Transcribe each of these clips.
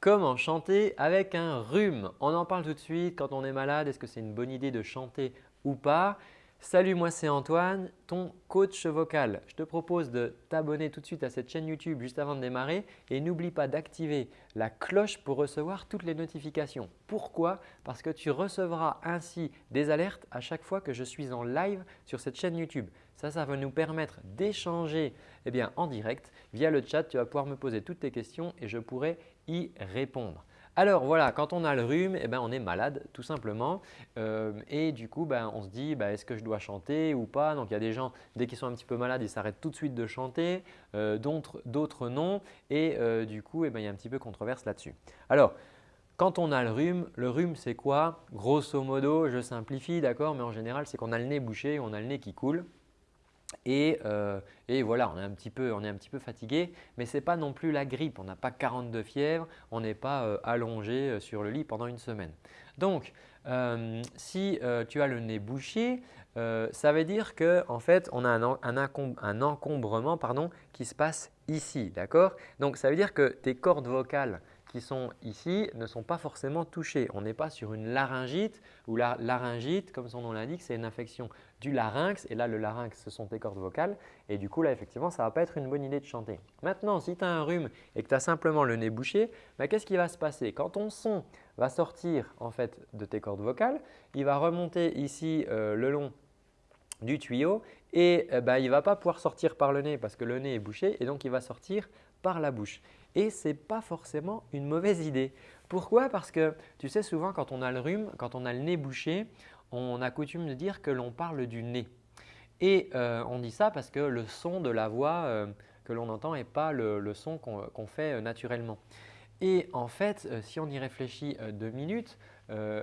Comment chanter avec un rhume On en parle tout de suite. Quand on est malade, est-ce que c'est une bonne idée de chanter ou pas? Salut, moi c'est Antoine, ton coach vocal. Je te propose de t'abonner tout de suite à cette chaîne YouTube juste avant de démarrer et n'oublie pas d'activer la cloche pour recevoir toutes les notifications. Pourquoi? Parce que tu recevras ainsi des alertes à chaque fois que je suis en live sur cette chaîne YouTube. Ça, ça va nous permettre d'échanger eh en direct via le chat. Tu vas pouvoir me poser toutes tes questions et je pourrai y répondre. Alors voilà, quand on a le rhume, eh ben, on est malade tout simplement. Euh, et du coup ben, on se dit ben, est-ce que je dois chanter ou pas? Donc il y a des gens dès qu'ils sont un petit peu malades, ils s'arrêtent tout de suite de chanter, euh, d'autres non. Et euh, du coup eh ben, il y a un petit peu controverse là-dessus. Alors quand on a le rhume, le rhume c'est quoi? Grosso modo, je simplifie d'accord, mais en général c'est qu'on a le nez bouché, on a le nez qui coule. Euh, et, voilà, on est un petit peu, fatigué, mais ce n'est pas non plus la grippe. On n'a pas 42 fièvres, on n'est pas euh, allongé euh, sur le lit pendant une semaine. Donc, si tu as le nez bouché, ça veut dire qu'en en fait, on a un, encombrement qui se passe ici. Donc, ça veut dire que tes cordes vocales qui sont ici ne sont pas forcément touchées. On n'est pas sur une laryngite ou la laryngite, comme son nom l'indique, c'est une infection du larynx. Et là, le larynx, ce sont tes cordes vocales. Et du coup, là, effectivement, ça ne va pas être une bonne idée de chanter. Maintenant, si tu as un rhume et que tu as simplement le nez bouché, bah, qu'est-ce qui va se passer? Quand ton son va sortir en fait, de tes cordes vocales, il va remonter ici euh, le long du tuyau et euh, bah, il ne va pas pouvoir sortir par le nez parce que le nez est bouché et donc il va sortir par la bouche et ce n'est pas forcément une mauvaise idée. Pourquoi? Parce que tu sais souvent quand on a le rhume, quand on a le nez bouché, on a coutume de dire que l'on parle du nez. Et euh, on dit ça parce que le son de la voix euh, que l'on entend n'est pas le, son qu'on fait euh, naturellement. Et en fait, si on y réfléchit deux minutes,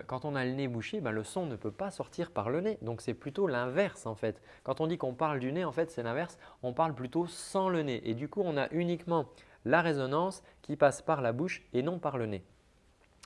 quand on a le nez bouché, ben, le son ne peut pas sortir par le nez. Donc, c'est plutôt l'inverse en fait. Quand on dit qu'on parle du nez, en fait, c'est l'inverse. On parle plutôt sans le nez. Et du coup, on a uniquement la résonance qui passe par la bouche et non par le nez.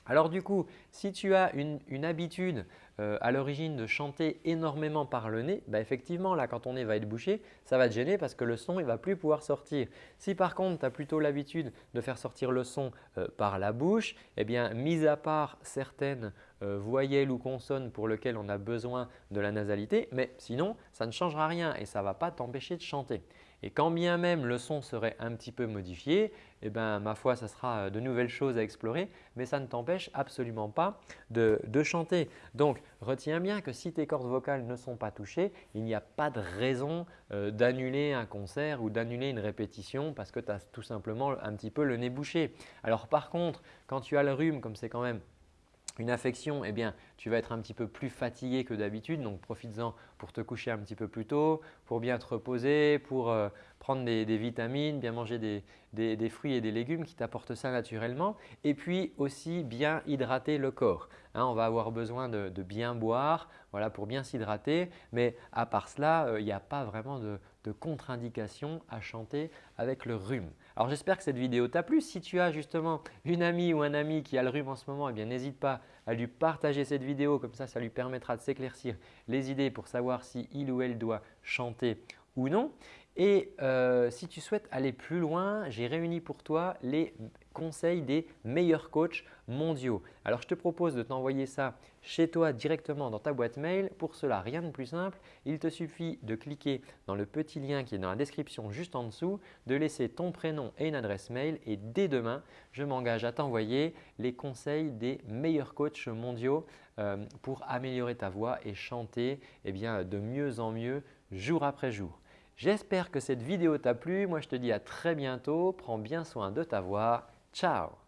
Alors du coup, si tu as une, habitude euh, à l'origine de chanter énormément par le nez, bah effectivement là quand ton nez va être bouché, ça va te gêner parce que le son ne va plus pouvoir sortir. Si par contre tu as plutôt l'habitude de faire sortir le son euh, par la bouche, eh bien mis à part certaines euh, voyelles ou consonnes pour lesquelles on a besoin de la nasalité, mais sinon ça ne changera rien et ça ne va pas t'empêcher de chanter. Et quand bien même le son serait un petit peu modifié, eh ben, ma foi, ça sera de nouvelles choses à explorer, mais ça ne t'empêche absolument pas de, chanter. Donc, retiens bien que si tes cordes vocales ne sont pas touchées, il n'y a pas de raison euh, d'annuler un concert ou d'annuler une répétition parce que tu as tout simplement un petit peu le nez bouché. Alors par contre, quand tu as le rhume, comme c'est quand même une affection, eh bien, tu vas être un petit peu plus fatigué que d'habitude. Donc, profites-en pour te coucher un petit peu plus tôt, pour bien te reposer, pour euh, prendre des, vitamines, bien manger des, fruits et des légumes qui t'apportent ça naturellement. Et puis aussi bien hydrater le corps. Hein, on va avoir besoin de, bien boire voilà, pour bien s'hydrater. Mais à part cela, euh, il n'y a pas vraiment de, de contre-indication à chanter avec le rhume. Alors j'espère que cette vidéo t'a plu. Si tu as justement une amie ou un ami qui a le rhume en ce moment, eh n'hésite pas à lui partager cette vidéo. Comme ça, ça lui permettra de s'éclaircir les idées pour savoir si il ou elle doit chanter ou non. Et euh, si tu souhaites aller plus loin, j'ai réuni pour toi les conseils des meilleurs coachs mondiaux. Alors, je te propose de t'envoyer ça chez toi directement dans ta boîte mail. Pour cela, rien de plus simple. Il te suffit de cliquer dans le petit lien qui est dans la description juste en dessous, de laisser ton prénom et une adresse mail et dès demain, je m'engage à t'envoyer les conseils des meilleurs coachs mondiaux euh, pour améliorer ta voix et chanter eh de mieux en mieux jour après jour. J'espère que cette vidéo t'a plu. Moi, je te dis à très bientôt. Prends bien soin de ta voix. Ciao